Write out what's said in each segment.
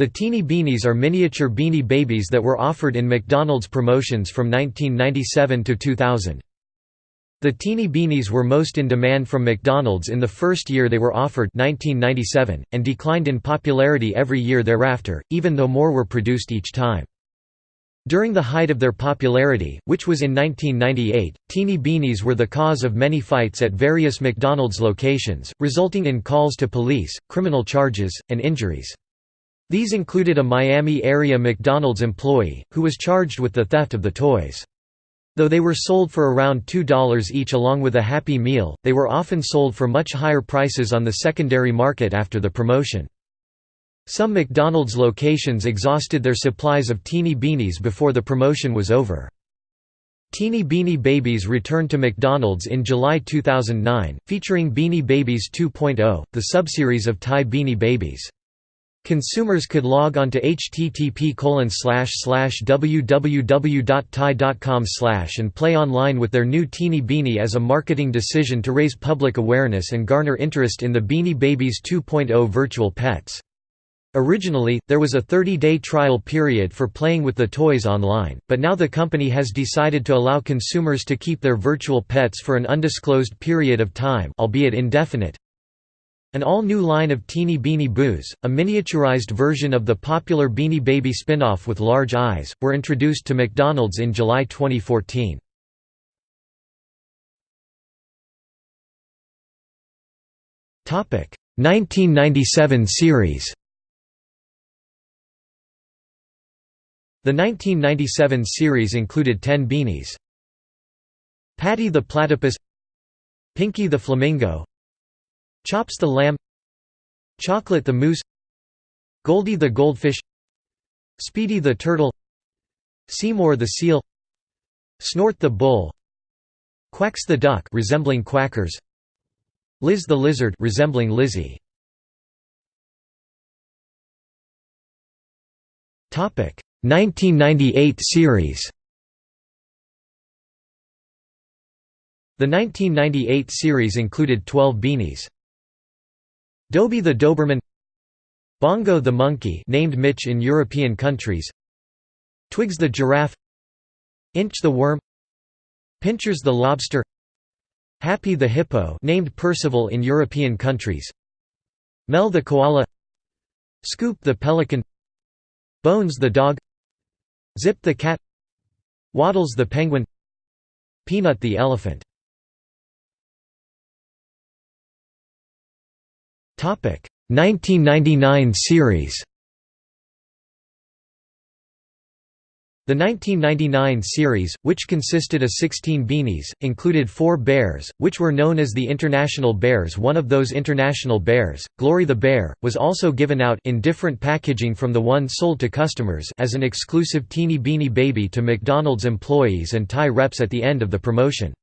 The Teeny Beanies are miniature Beanie Babies that were offered in McDonald's promotions from 1997 to 2000. The Teeny Beanies were most in demand from McDonald's in the first year they were offered 1997, and declined in popularity every year thereafter, even though more were produced each time. During the height of their popularity, which was in 1998, Teeny Beanies were the cause of many fights at various McDonald's locations, resulting in calls to police, criminal charges, and injuries. These included a Miami-area McDonald's employee, who was charged with the theft of the toys. Though they were sold for around $2 each along with a Happy Meal, they were often sold for much higher prices on the secondary market after the promotion. Some McDonald's locations exhausted their supplies of Teeny Beanies before the promotion was over. Teeny Beanie Babies returned to McDonald's in July 2009, featuring Beanie Babies 2.0, the subseries of Ty Beanie Babies. Consumers could log on to http www.ty.com and play online with their new Teeny Beanie as a marketing decision to raise public awareness and garner interest in the Beanie Babies 2.0 virtual pets. Originally, there was a 30-day trial period for playing with the toys online, but now the company has decided to allow consumers to keep their virtual pets for an undisclosed period of time albeit indefinite, an all-new line of Teeny Beanie Boos, a miniaturized version of the popular Beanie Baby spin-off with large eyes, were introduced to McDonald's in July 2014. Topic: 1997 series. The 1997 series included 10 beanies. Patty the Platypus Pinky the Flamingo Chops the lamb. Chocolate the moose. Goldie the goldfish. Speedy the turtle. Seymour the seal. Snort the bull. Quacks the duck resembling quackers. Liz the lizard resembling Lizzie. Topic 1998 series. The 1998 series included 12 beanies. Dobie the Doberman Bongo the monkey named Mitch in European countries Twigs the giraffe Inch the worm Pinchers the lobster Happy the hippo named Percival in European countries Mel the koala Scoop the pelican Bones the dog Zip the cat Waddles the penguin Peanut the elephant 1999 series. The 1999 series, which consisted of 16 beanies, included four bears, which were known as the International Bears. One of those International Bears, Glory the Bear, was also given out in different packaging from the one sold to customers as an exclusive Teeny Beanie Baby to McDonald's employees and Ty reps at the end of the promotion.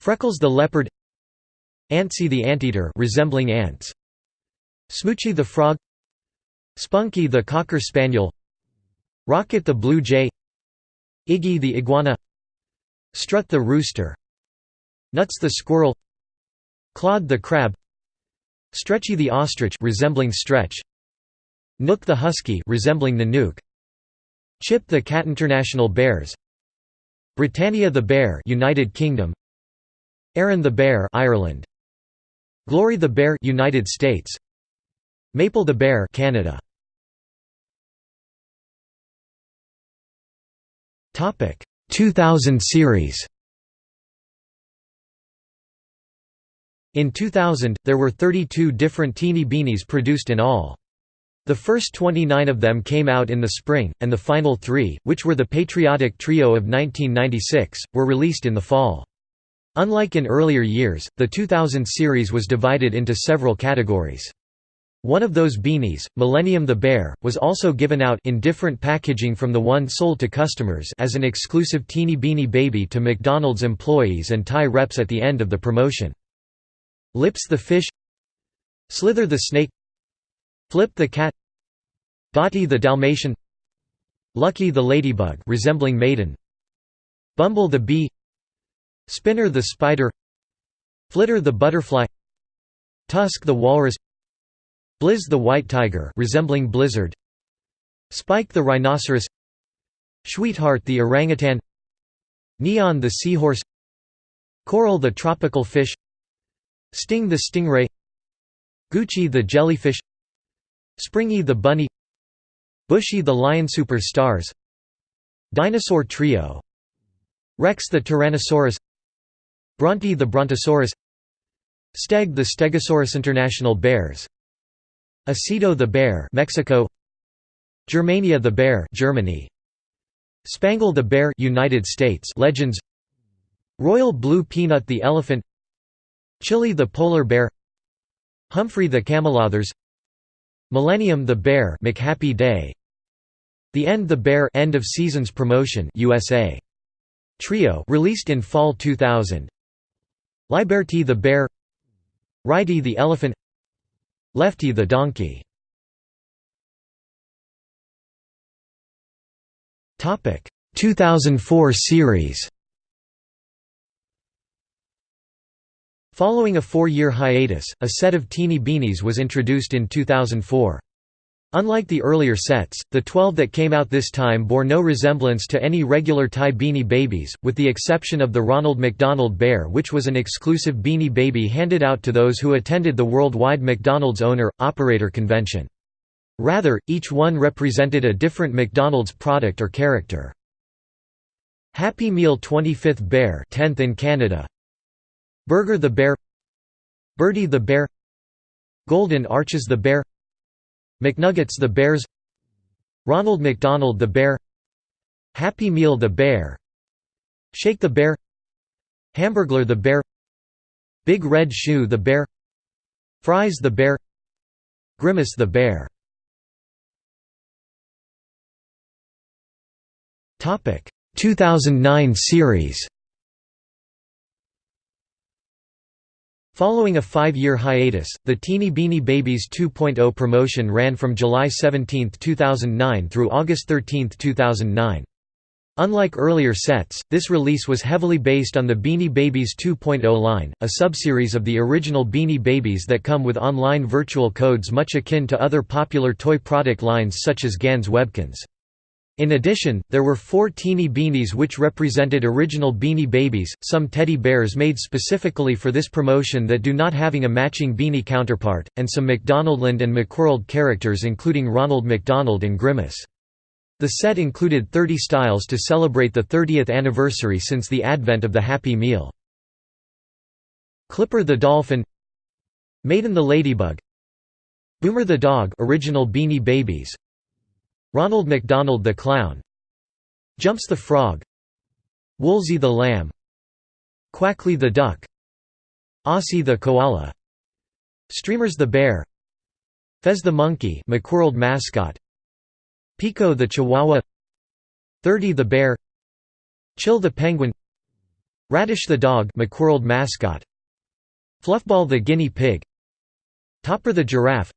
Freckles the Leopard Antsy the anteater resembling ants. Smoochie the frog. Spunky the cocker spaniel. Rocket the blue jay. Iggy the iguana. Strut the rooster. Nuts the squirrel. Claude the crab. Stretchy the ostrich resembling stretch. Nook the husky resembling Nanook Chip the cat International bears. Britannia the bear United Kingdom. Erin the bear Ireland Glory the Bear United States Maple the Bear Canada Topic 2000 series In 2000, there were 32 different Teeny Beanies produced in all. The first 29 of them came out in the spring, and the final three, which were the Patriotic Trio of 1996, were released in the fall. Unlike in earlier years, the 2000 series was divided into several categories. One of those beanies, Millennium the Bear, was also given out in different packaging from the one sold to customers as an exclusive Teeny Beanie Baby to McDonald's employees and Ty reps at the end of the promotion. Lips the Fish Slither the Snake Flip the Cat Dottie the Dalmatian Lucky the Ladybug resembling Maiden Bumble the Bee Spinner the spider Flitter the butterfly Tusk the walrus Blizz the white tiger resembling blizzard Spike the rhinoceros Sweetheart the orangutan Neon the seahorse Coral the tropical fish Sting the stingray Goochy the jellyfish Springy the bunny Bushy the lion superstars Dinosaur trio Rex the tyrannosaurus Bronte the brontosaurus Steg the stegosaurus international bears Osito the bear Mexico Germania the bear Germany Spangle the bear United States legends Royal blue peanut the elephant Chili the polar bear Humphrey the camelothers Millennium the bear McHappy Day The End the Bear End of Seasons Promotion USA Trio released in fall 2000 Liberty the bear Righty the elephant Lefty the donkey Topic 2004 series Following a four-year hiatus, a set of Teeny Beanies was introduced in 2004. Unlike the earlier sets, the 12 that came out this time bore no resemblance to any regular Ty Beanie Babies, with the exception of the Ronald McDonald Bear which was an exclusive Beanie Baby handed out to those who attended the worldwide McDonald's owner-operator convention. Rather, each one represented a different McDonald's product or character. Happy Meal 25th Bear 10th in Canada Burger the Bear Birdie the Bear Golden Arches the Bear McNuggets the Bears Ronald McDonald the Bear Happy Meal the Bear Shake the Bear Hamburglar the Bear Big Red Shoe the Bear Fries the Bear Grimace the Bear. Topic. 2009 series Following a five-year hiatus, the Teeny Beanie Babies 2.0 promotion ran from July 17, 2009 through August 13, 2009. Unlike earlier sets, this release was heavily based on the Beanie Babies 2.0 line, a subseries of the original Beanie Babies that come with online virtual codes much akin to other popular toy product lines such as Ganz Webkinz. In addition, there were four teeny beanies which represented original Beanie Babies, some teddy bears made specifically for this promotion that do not having a matching beanie counterpart, and some McDonaldland and McWorld characters including Ronald McDonald and Grimace. The set included 30 styles to celebrate the 30th anniversary since the advent of the Happy Meal. Clipper the Dolphin Maiden the Ladybug Boomer the Dog original Beanie Babies Ronald McDonald the Clown. Jumps the Frog. Woolsey the Lamb. Quackly the Duck. Aussie the Koala. Streamers the Bear. Fez the Monkey McWorld mascot. Pico the Chihuahua. Thirty the Bear. Chill the Penguin. Radish the Dog McWorld mascot. Fluffball the Guinea Pig. Topper the Giraffe.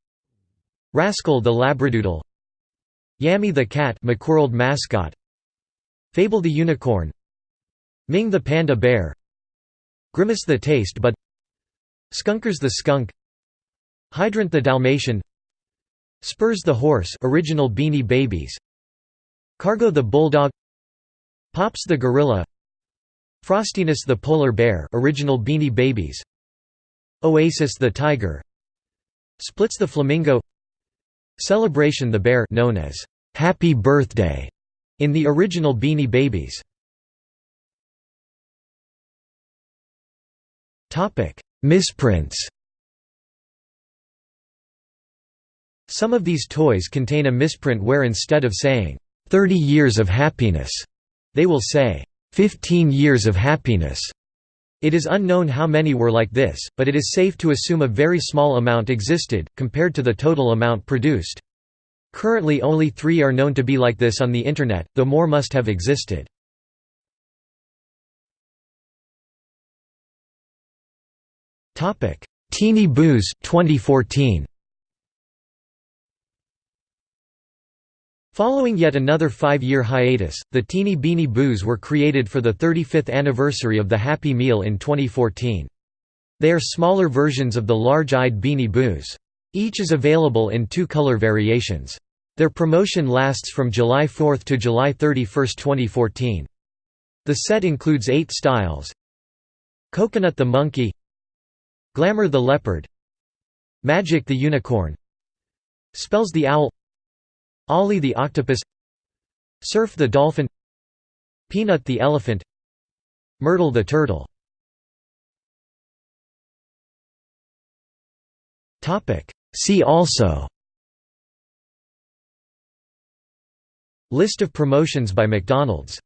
Rascal the Labradoodle Yammy the cat McWorld mascot. Fable the unicorn. Ming the panda bear. Grimace the taste bud. Skunkers the skunk. Hydrant the Dalmatian. Spurs the horse original Beanie Babies. Cargo the bulldog. Pops the gorilla. Frostiness the polar bear original Beanie Babies. Oasis the tiger. Splits the flamingo Celebration the Bear known as Happy Birthday in the original Beanie Babies. Topic: Misprints. Some of these toys contain a misprint where instead of saying 30 years of happiness, they will say 15 years of happiness. It is unknown how many were like this, but it is safe to assume a very small amount existed, compared to the total amount produced. Currently only three are known to be like this on the Internet, though more must have existed. Teeny Boos 2014 Following yet another five-year hiatus, the Teeny Beanie Boos were created for the 35th anniversary of the Happy Meal in 2014. They are smaller versions of the large-eyed Beanie Boos. Each is available in two color variations. Their promotion lasts from July 4 to July 31, 2014. The set includes eight styles Coconut the Monkey Glamour the Leopard Magic the Unicorn Spells the Owl Ollie the Octopus Surf the Dolphin Peanut the Elephant Myrtle the Turtle. See also. List of promotions by McDonald's